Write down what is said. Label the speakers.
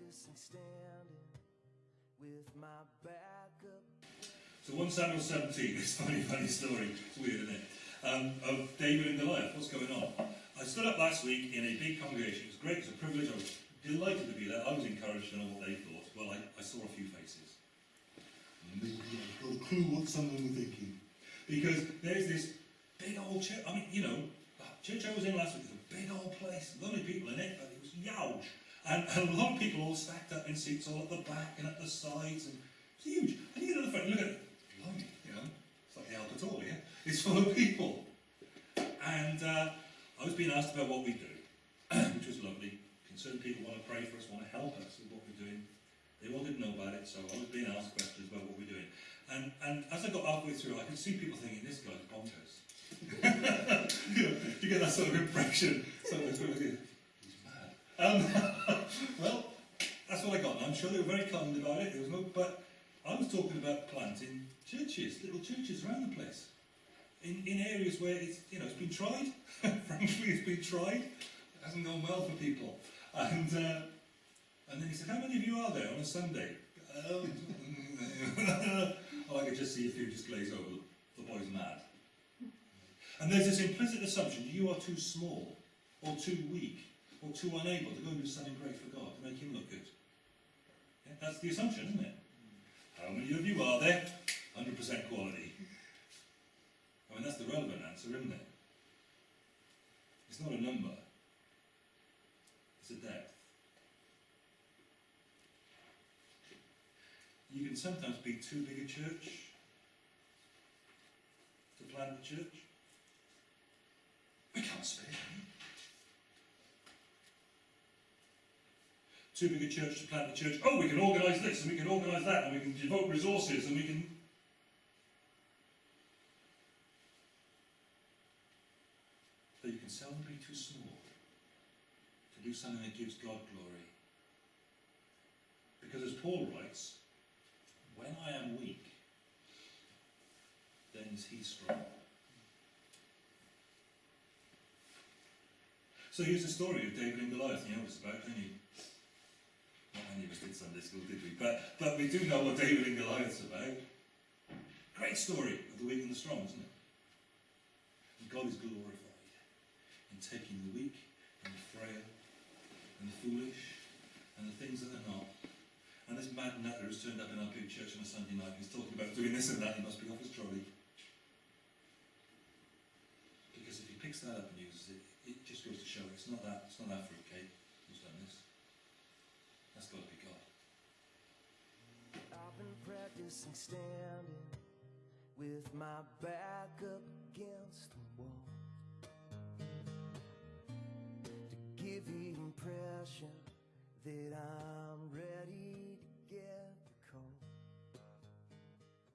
Speaker 1: practicing standing with my back up.
Speaker 2: So 1 Samuel 17, it's a funny, funny story. It's weird, isn't it? Um, of David and Goliath. What's going on? I stood up last week in a big congregation. It was great. It was a privilege. I was delighted to be there. I was encouraged to know what they thought. Well, I, I saw a few faces.
Speaker 3: Maybe I've got a clue what some of them were thinking.
Speaker 2: Because there's this big old church. I mean, you know, the church I was in last week was a big old place, lovely people in it, but it was huge. And, and a lot of people all stacked up in seats all at the back and at the sides, and it's huge. And you get to the front, look at it, blimey, you know, it's like the Albertoria, yeah? It's full of people. And uh, I was being asked about what we do, which was lovely. Concerned people want to pray for us, want to help us with what we're doing. They all didn't know about it, so I was being asked questions about what we're doing. And, and as I got halfway through, I could see people thinking, this guy's bonkers. you know, you get that sort of impression. So it's sort of, he's mad. Um, well, that's what I got. I'm sure they were very kind about it. Was no, but I was talking about planting churches, little churches around the place. In, in areas where it's, you know, it's been tried. Frankly, it's been tried. It hasn't gone well for people. And, uh, and then he said, how many of you are there on a Sunday? Oh, I could just see a few just glaze over. The boy's mad. And there's this implicit assumption you are too small, or too weak, or too unable to go and do something great for God to make him look good. Yeah, that's the assumption, isn't it? How many of you are there? 100% quality. I mean, that's the relevant answer, isn't it? It's not a number. It's a depth. You can sometimes be too big a church to plant the church. We can't spare Too big a church to plant the church. Oh, we can organise this and we can organise that and we can devote resources and we can. But you can seldom be too small to do something that gives God glory. Because as Paul writes, when I am weak, then is he strong. So here's the story of David and Goliath. You know what it's about, don't you? Us did Sunday school, did we? But, but we do know what David and Goliath's about. Great story of the weak and the strong, isn't it? And God is glorified in taking the weak and the frail and the foolish and the things that are not. And this mad nutter who's turned up in our big church on a Sunday night, he's talking about doing this and that, he must be off his trolley. Because if he picks that up and uses it, it just goes to show it's not that, it's not that fruitcake who's done this. That's got to be God.
Speaker 1: I've been practicing standing with my back up against the wall. To give the impression that I'm